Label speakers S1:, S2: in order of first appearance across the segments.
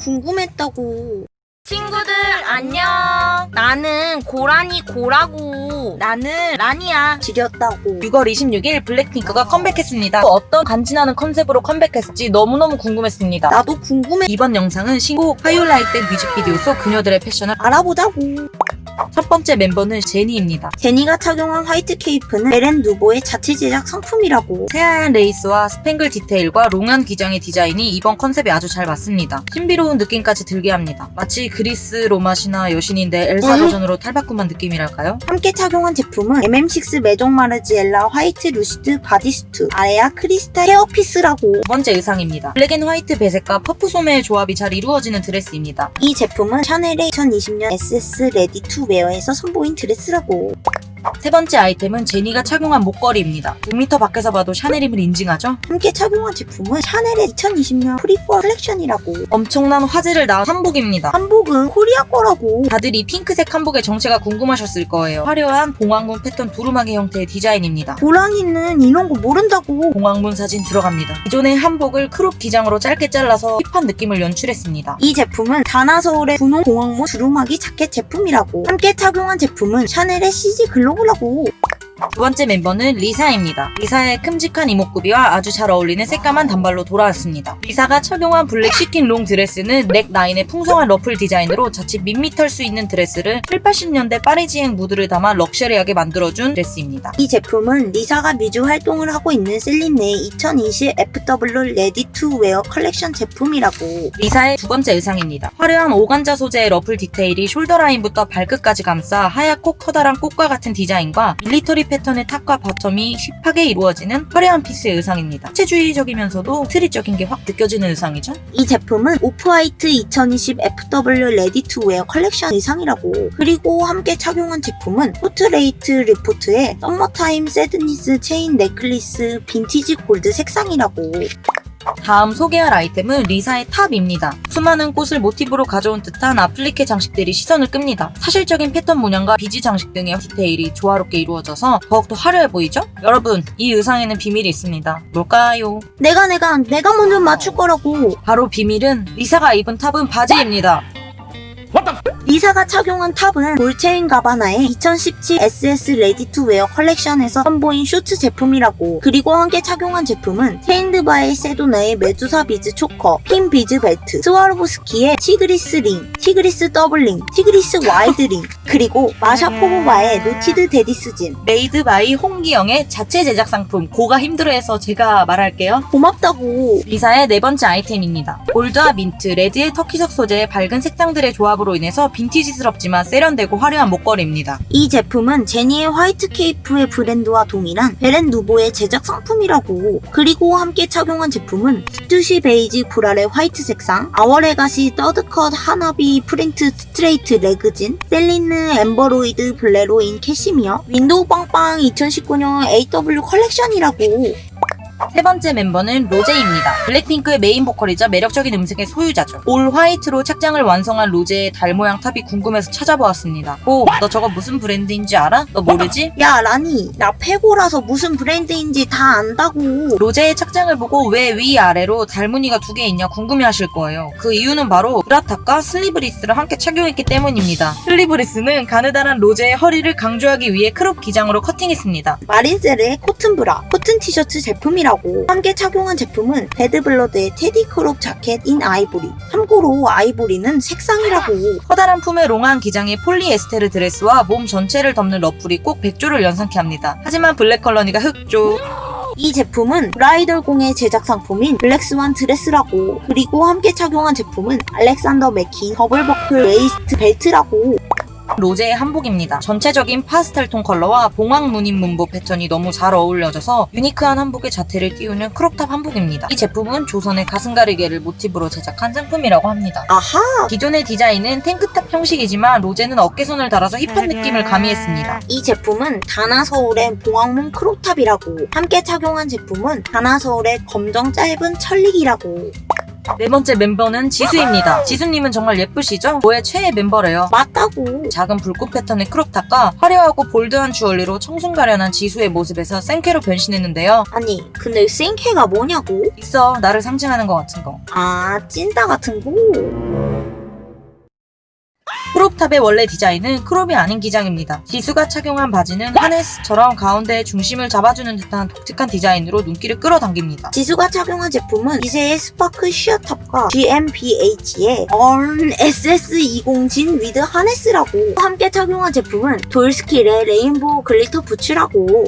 S1: 궁금했다고.
S2: 친구들 안녕 나는 고라니 고라고 나는 라니야
S1: 지렸다고.
S3: 6월 26일 블랙핑크가 컴백했습니다. 또 어떤 간지나는 컨셉으로 컴백했을지 너무너무 궁금했습니다.
S1: 나도 궁금해.
S3: 이번 영상은 신곡 How You Like That 뮤직비디오 속 그녀들의 패션을
S1: 알아보자고.
S3: 첫 번째 멤버는 제니입니다.
S1: 제니가 착용한 화이트 케이프는 베렌 누보의 자체 제작 상품이라고.
S3: 새하얀 레이스와 스팽글 디테일과 long한 기장의 디자인이 이번 컨셉에 아주 잘 맞습니다. 신비로운 느낌까지 들게 합니다. 마치 그리스 로마시나 여신인데 엘사
S1: 음.
S3: 버전으로 탈바꿈한 느낌이랄까요?
S1: 함께 착용한 제품은 MM6 메종 마르지엘라 화이트 lucid bodysuit 아레아 crystal hairpiece라고.
S3: 두 번째 의상입니다. black and white 배색과 퍼프 소매의 조합이 잘 이루어지는 드레스입니다.
S1: 이 제품은 샤넬의 2020년 SS ready-to-wear에서 선보인 드레스라고.
S3: 세 번째 아이템은 제니가 착용한 목걸이입니다. 6m 밖에서 봐도 샤넬임을 인증하죠?
S1: 함께 착용한 제품은 샤넬의 2020년 pre-fall 컬렉션이라고.
S3: 엄청난 화제를 낳은 한복입니다.
S1: 한복은 코리아 거라고.
S3: 다들 이 핑크색 한복의 정체가 궁금하셨을 거예요. 화려한 봉황문 패턴 두루마기 형태의 디자인입니다.
S1: 고라니는 이런 거 모른다고.
S3: 봉황문 사진 들어갑니다. 기존의 한복을 crop 기장으로 짧게 잘라서 hip한 느낌을 연출했습니다.
S1: 이 제품은 단하서울의 분홍 봉황문 두루마기 자켓 제품이라고. 함께 착용한 제품은 샤넬의 CG 글로 벌라고.
S3: 두 번째 멤버는 리사입니다. 리사의 큼직한 이목구비와 아주 잘 어울리는 새까만 단발로 돌아왔습니다. 리사가 착용한 블랙 sequin long 드레스는 neck 라인의 풍성한 러플 디자인으로 자칫 밋밋할 수 있는 드레스를 7, 80년대 Parisienne 무드를 담아 럭셔리하게 만들어준 드레스입니다.
S1: 이 제품은 리사가 뮤즈 활동을 하고 있는 셀린느의 2020 FW ready-to-wear 컬렉션 제품이라고.
S3: 리사의 두 번째 의상입니다. 화려한 오간자 소재의 러플 디테일이 shoulder 라인부터 발끝까지 감싸 하얗고 커다란 꽃과 같은 디자인과 military 패턴의 top과 bottom이 hip하게 이루어지는 화려한 piece의 의상입니다. 해체주의적이면서도 street적인 게 확 느껴지는 의상이죠.
S1: 이 제품은 오프화이트 2020 FW ready-to-wear 컬렉션 의상이라고. 그리고 함께 착용한 제품은 포트레이트 리포트의 Summertime Sadness chain necklace vintage gold 색상이라고.
S3: 다음 소개할 아이템은 리사의 top입니다. 수많은 꽃을 모티브로 가져온 듯한 아플리케 장식들이 시선을 끕니다. 사실적인 패턴 문양과 비즈 장식 등의 디테일이 조화롭게 이루어져서 더욱더 화려해 보이죠? 여러분, 이 의상에는 비밀이 있습니다. 뭘까요?
S1: 내가 내가 내가 먼저 맞출 거라고.
S3: 바로 비밀은 리사가 입은 top은 바지입니다.
S1: 리사가 착용한 top은 돌체 앤 가바나의 2017 SS ready-to-wear 컬렉션에서 선보인 쇼츠 제품이라고 그리고 함께 착용한 제품은 체인드바의 세도나의 Medusa beads choker, pin beads belt, 스와로브스키의 Tigris ring, Tigris double ring, Tigris wide ring 그리고 마샤포보바의
S3: Knotted Daddy's Jean made by 홍기영의 자체 제작 상품 고가 힘들어해서 제가 말할게요.
S1: 고맙다고
S3: 리사의 네 번째 아이템입니다. 골드와 민트, 레드의 터키석 소재의 밝은 색상들의 조합으로 인해서 빈티지스럽지만 세련되고 화려한 목걸이입니다.
S1: 이 제품은 제니의 화이트 케이프의 브랜드와 동일한 베렌 누보의 제작 상품이라고 그리고 함께 착용한 제품은 스투시 베이지 보랄의 화이트 색상 아워레가시 더드컷 하나비 프린트 스트레이트 레그진 셀리느 엠버로이드 블레로인 캐시미어 윈도우 빵빵 2019년 AW 컬렉션이라고
S3: 세 번째 멤버는 로제입니다. 블랙핑크의 메인 보컬이자 매력적인 음색의 소유자죠. 올 화이트로 착장을 완성한 로제의 달 모양 탑이 궁금해서 찾아보았습니다. 오, 너 저거 무슨 브랜드인지 알아? 너 모르지?
S1: 야 라니 나 페고라서 무슨 브랜드인지 다 안다고
S3: 로제의 착장을 보고 왜 위아래로 달무늬가 두 개 있냐 궁금해하실 거예요. 그 이유는 바로 브라탑과 슬리브리스를 함께 착용했기 때문입니다. 슬리브리스는 가느다란 로제의 허리를 강조하기 위해 크롭 기장으로 커팅했습니다.
S1: 마린셀의 코튼 브라, 코튼 티셔츠 제품이라 고. 함께 착용한 제품은 배드블러드의 teddy crop jacket in ivory. 참고로 아이보리는 색상이라고.
S3: 커다란 품의 long한 기장의 폴리에스테르 드레스와 몸 전체를 덮는 러플이 꼭 백조를 연상케 합니다. 하지만 블랙 컬러니까 흑조.
S1: 이 제품은 브라이덜공의 제작 상품인 black swan dress라고. 그리고 함께 착용한 제품은 알렉산더 맥퀸 double buckle waist belt라고
S3: 로제의 한복입니다. 전체적인 파스텔 톤 컬러와 봉황 무늬 문보 패턴이 너무 잘 어울려져서 유니크한 한복의 자태를 띄우는 crop top 한복입니다. 이 제품은 조선의 가슴 가리개를 모티브로 제작한 상품이라고 합니다.
S1: 아하
S3: 기존의 디자인은 tank top 형식이지만 로제는 어깨선을 달아서 힙한 느낌을 가미했습니다.
S1: 이 제품은 다나서울의 봉황문 crop top이라고 함께 착용한 제품은 다나서울의 검정 짧은 철릭이라고
S3: 네 번째 멤버는 지수입니다. 지수님은 정말 예쁘시죠? 저의 최애 멤버래요.
S1: 맞다고.
S3: 작은 불꽃 패턴의 crop top과 화려하고 bold한 주얼리로 청순가련한 지수의 모습에서 센캐로 변신했는데요.
S1: 아니, 근데 센캐가 뭐냐고?
S3: 있어, 나를 상징하는 것 같은 거.
S1: 아, 찐따 같은 거?
S3: crop top의 원래 디자인은 crop이 아닌 기장입니다. 지수가 착용한 바지는 하네스처럼 가운데에 중심을 잡아주는 듯한 독특한 디자인으로 눈길을 끌어당깁니다.
S1: 지수가 착용한 제품은 이세의 spark sheer top과 GmbH의 얼 SS20 jean with harness라고 함께 착용한 제품은 돌스킬의 rainbow glitter boots라고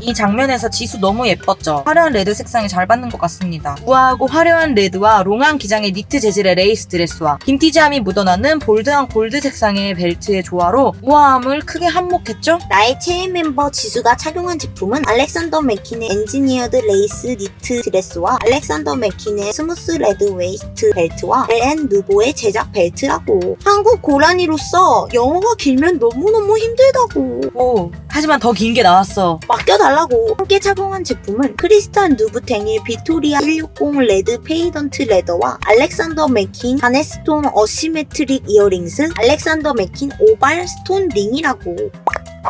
S3: 이 장면에서 지수 너무 예뻤죠? 화려한 레드 색상이 잘 받는 것 같습니다. 우아하고 화려한 레드와 long한 기장의 니트 재질의 레이스 드레스와 빈티지함이 묻어나는 bold한 골드 색상의 벨트의 조화로 우아함을 크게 한몫했죠?
S1: 나의 최애 멤버 지수가 착용한 제품은 알렉산더 맥퀸의 engineered lace knit dress와 알렉산더 맥퀸의 smooth red waist belt와 LN 누보의 제작 벨트라고 한국 고라니로서 영어가 길면 너무너무 힘들다고
S3: 오, 하지만 더 긴 게 나왔어.
S1: 맡겨달라고 함께 착용한 제품은 크리스찬 루부탱의 비토리아 160 red patent leather와 알렉산더 맥퀸 바네스톤 asymmetric earrings 알렉산더 맥퀸 oval stone ring이라고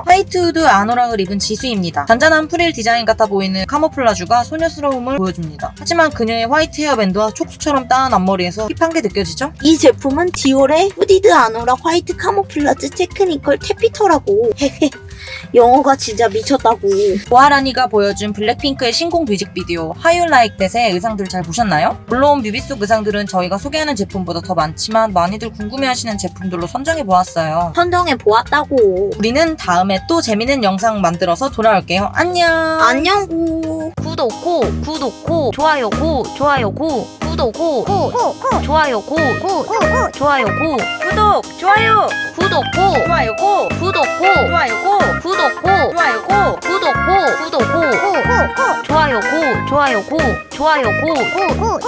S3: 화이트 후드 아노락을 입은 지수입니다. 잔잔한 프릴 디자인 같아 보이는 camouflage가 소녀스러움을 보여줍니다. 하지만 그녀의 화이트 hair band와 촉수처럼 땋은 앞머리에서 힙한 게 느껴지죠?
S1: 이 제품은 디올의 hooded anorak white camouflage technical taffeta라고 헤헤 영어가 진짜 미쳤다고
S3: 보아라니가 보여준 블랙핑크의 신곡 뮤직비디오 Like That의 의상들 잘 보셨나요? 물론 뮤비 속 의상들은 저희가 소개하는 제품보다 더 많지만 많이들 궁금해하시는 제품들로 선정해 보았어요.
S1: 선정해 보았다고
S3: 우리는 다음에 또 재밌는 영상 만들어서 돌아올게요. 안녕!
S1: 안녕구
S2: 구독 고 구독 고 좋아요 고 좋아요 고 구독 고 좋아요 고 좋아요 고 구독 좋아요 구독 고 좋아요 고 구독 고 좋아요 고 구독 고 좋아요 고 구독 고 구독 고 좋아요 고 좋아요 고 좋아요 고 구독